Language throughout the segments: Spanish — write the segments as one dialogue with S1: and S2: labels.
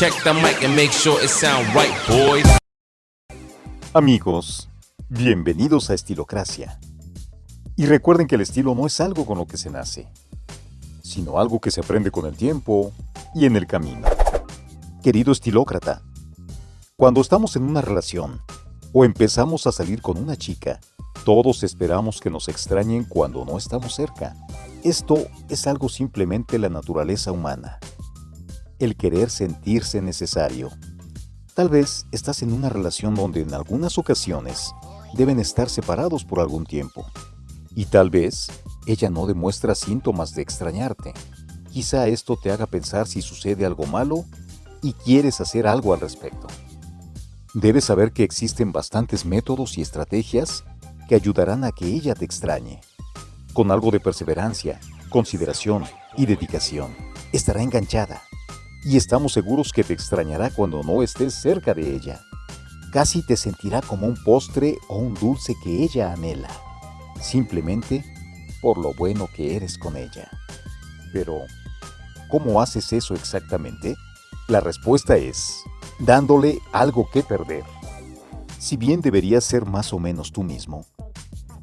S1: Check the mic and make sure it sound right, boys.
S2: Amigos, bienvenidos a Estilocracia. Y recuerden que el estilo no es algo con lo que se nace, sino algo que se aprende con el tiempo y en el camino. Querido estilócrata, cuando estamos en una relación o empezamos a salir con una chica, todos esperamos que nos extrañen cuando no estamos cerca. Esto es algo simplemente la naturaleza humana. El querer sentirse necesario. Tal vez estás en una relación donde en algunas ocasiones deben estar separados por algún tiempo. Y tal vez ella no demuestra síntomas de extrañarte. Quizá esto te haga pensar si sucede algo malo y quieres hacer algo al respecto. Debes saber que existen bastantes métodos y estrategias que ayudarán a que ella te extrañe. Con algo de perseverancia, consideración y dedicación, estará enganchada y estamos seguros que te extrañará cuando no estés cerca de ella. Casi te sentirá como un postre o un dulce que ella anhela, simplemente por lo bueno que eres con ella. Pero, ¿cómo haces eso exactamente? La respuesta es, dándole algo que perder. Si bien deberías ser más o menos tú mismo,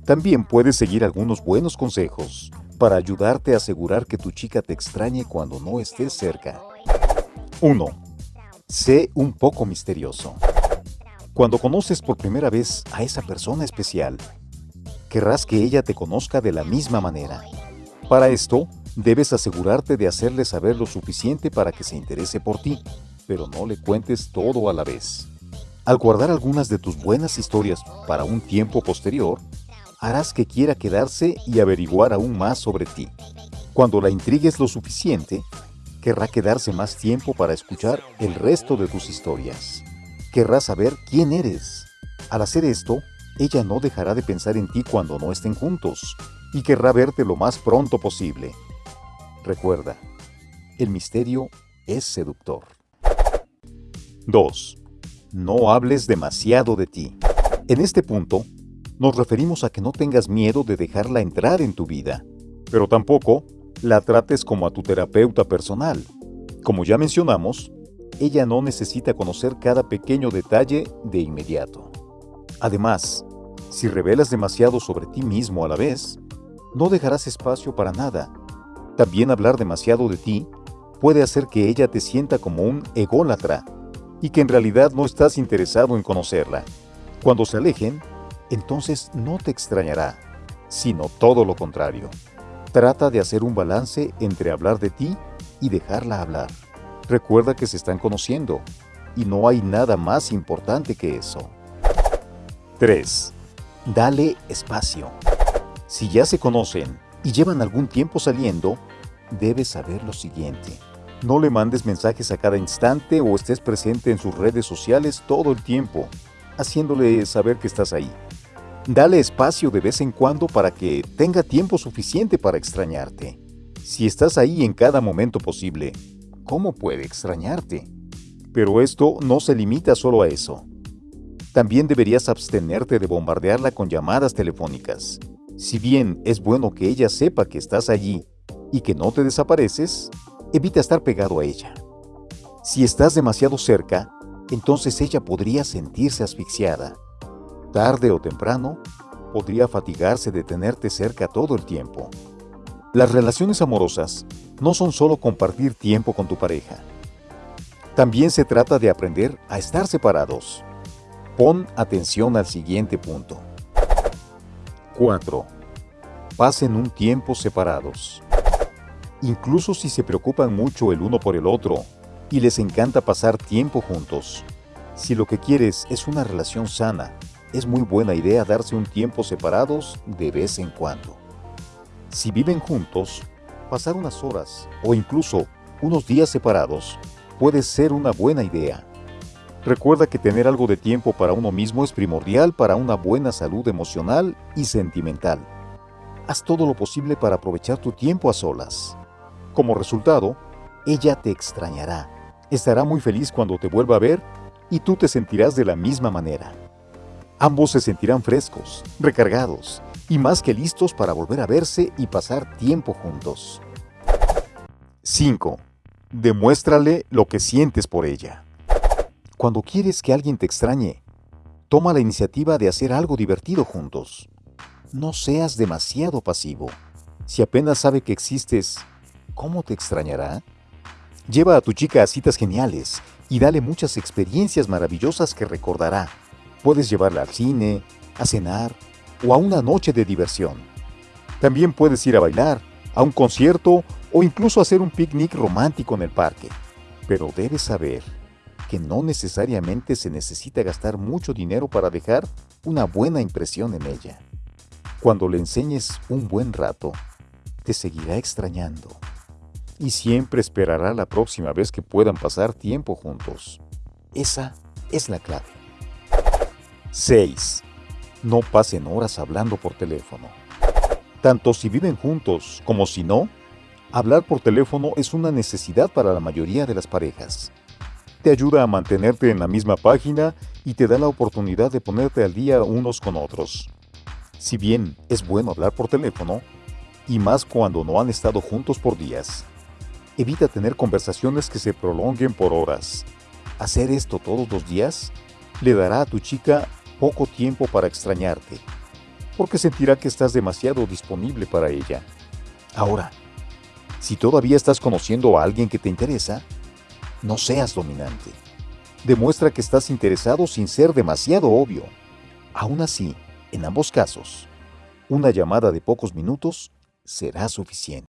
S2: también puedes seguir algunos buenos consejos para ayudarte a asegurar que tu chica te extrañe cuando no estés cerca. 1. Sé un poco misterioso. Cuando conoces por primera vez a esa persona especial, querrás que ella te conozca de la misma manera. Para esto, debes asegurarte de hacerle saber lo suficiente para que se interese por ti, pero no le cuentes todo a la vez. Al guardar algunas de tus buenas historias para un tiempo posterior, harás que quiera quedarse y averiguar aún más sobre ti. Cuando la intrigues lo suficiente, querrá quedarse más tiempo para escuchar el resto de tus historias. Querrá saber quién eres. Al hacer esto, ella no dejará de pensar en ti cuando no estén juntos y querrá verte lo más pronto posible. Recuerda, el misterio es seductor. 2. No hables demasiado de ti. En este punto, nos referimos a que no tengas miedo de dejarla entrar en tu vida, pero tampoco la trates como a tu terapeuta personal. Como ya mencionamos, ella no necesita conocer cada pequeño detalle de inmediato. Además, si revelas demasiado sobre ti mismo a la vez, no dejarás espacio para nada. También hablar demasiado de ti puede hacer que ella te sienta como un ególatra y que en realidad no estás interesado en conocerla. Cuando se alejen, entonces no te extrañará, sino todo lo contrario. Trata de hacer un balance entre hablar de ti y dejarla hablar. Recuerda que se están conociendo y no hay nada más importante que eso. 3. Dale espacio. Si ya se conocen y llevan algún tiempo saliendo, debes saber lo siguiente. No le mandes mensajes a cada instante o estés presente en sus redes sociales todo el tiempo, haciéndole saber que estás ahí. Dale espacio de vez en cuando para que tenga tiempo suficiente para extrañarte. Si estás ahí en cada momento posible, ¿cómo puede extrañarte? Pero esto no se limita solo a eso. También deberías abstenerte de bombardearla con llamadas telefónicas. Si bien es bueno que ella sepa que estás allí y que no te desapareces, evita estar pegado a ella. Si estás demasiado cerca, entonces ella podría sentirse asfixiada tarde o temprano, podría fatigarse de tenerte cerca todo el tiempo. Las relaciones amorosas no son solo compartir tiempo con tu pareja. También se trata de aprender a estar separados. Pon atención al siguiente punto. 4. Pasen un tiempo separados. Incluso si se preocupan mucho el uno por el otro y les encanta pasar tiempo juntos, si lo que quieres es una relación sana es muy buena idea darse un tiempo separados de vez en cuando. Si viven juntos, pasar unas horas o incluso unos días separados puede ser una buena idea. Recuerda que tener algo de tiempo para uno mismo es primordial para una buena salud emocional y sentimental. Haz todo lo posible para aprovechar tu tiempo a solas. Como resultado, ella te extrañará. Estará muy feliz cuando te vuelva a ver y tú te sentirás de la misma manera. Ambos se sentirán frescos, recargados y más que listos para volver a verse y pasar tiempo juntos. 5. Demuéstrale lo que sientes por ella. Cuando quieres que alguien te extrañe, toma la iniciativa de hacer algo divertido juntos. No seas demasiado pasivo. Si apenas sabe que existes, ¿cómo te extrañará? Lleva a tu chica a citas geniales y dale muchas experiencias maravillosas que recordará. Puedes llevarla al cine, a cenar o a una noche de diversión. También puedes ir a bailar, a un concierto o incluso hacer un picnic romántico en el parque. Pero debes saber que no necesariamente se necesita gastar mucho dinero para dejar una buena impresión en ella. Cuando le enseñes un buen rato, te seguirá extrañando y siempre esperará la próxima vez que puedan pasar tiempo juntos. Esa es la clave. 6. No pasen horas hablando por teléfono. Tanto si viven juntos como si no, hablar por teléfono es una necesidad para la mayoría de las parejas. Te ayuda a mantenerte en la misma página y te da la oportunidad de ponerte al día unos con otros. Si bien es bueno hablar por teléfono, y más cuando no han estado juntos por días, evita tener conversaciones que se prolonguen por horas. Hacer esto todos los días le dará a tu chica poco tiempo para extrañarte, porque sentirá que estás demasiado disponible para ella. Ahora, si todavía estás conociendo a alguien que te interesa, no seas dominante. Demuestra que estás interesado sin ser demasiado obvio. Aún así, en ambos casos, una llamada de pocos minutos será suficiente.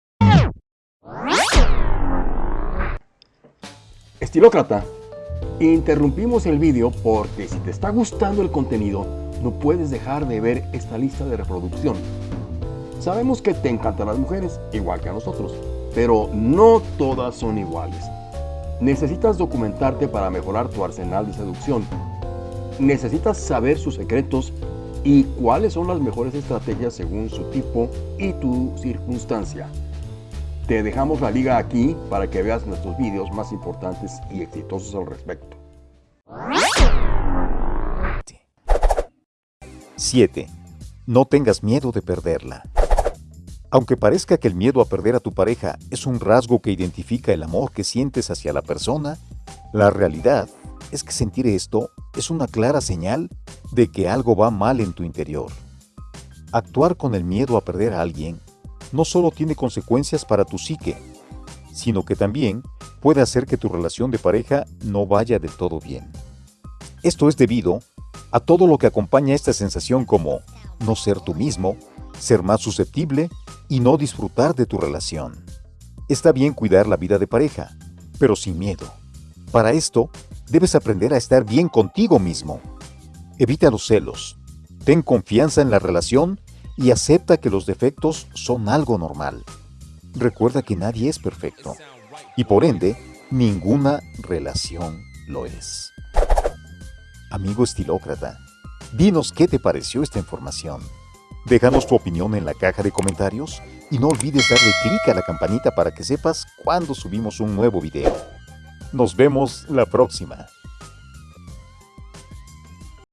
S3: Estilócrata, interrumpimos el vídeo porque si te está gustando el contenido, no puedes dejar de ver esta lista de reproducción. Sabemos que te encantan las mujeres, igual que a nosotros, pero no todas son iguales. Necesitas documentarte para mejorar tu arsenal de seducción. Necesitas saber sus secretos y cuáles son las mejores estrategias según su tipo y tu circunstancia. Te dejamos la liga aquí para que veas nuestros vídeos más importantes y exitosos al respecto.
S2: 7. No tengas miedo de perderla. Aunque parezca que el miedo a perder a tu pareja es un rasgo que identifica el amor que sientes hacia la persona, la realidad es que sentir esto es una clara señal de que algo va mal en tu interior. Actuar con el miedo a perder a alguien no solo tiene consecuencias para tu psique, sino que también puede hacer que tu relación de pareja no vaya del todo bien. Esto es debido a todo lo que acompaña esta sensación como no ser tú mismo, ser más susceptible y no disfrutar de tu relación. Está bien cuidar la vida de pareja, pero sin miedo. Para esto, debes aprender a estar bien contigo mismo. Evita los celos. Ten confianza en la relación y acepta que los defectos son algo normal. Recuerda que nadie es perfecto y por ende, ninguna relación lo es. Amigo estilócrata, dinos qué te pareció esta información. Déjanos tu opinión en la caja de comentarios y no olvides darle clic a la campanita para que sepas cuando subimos un nuevo video. Nos vemos la próxima.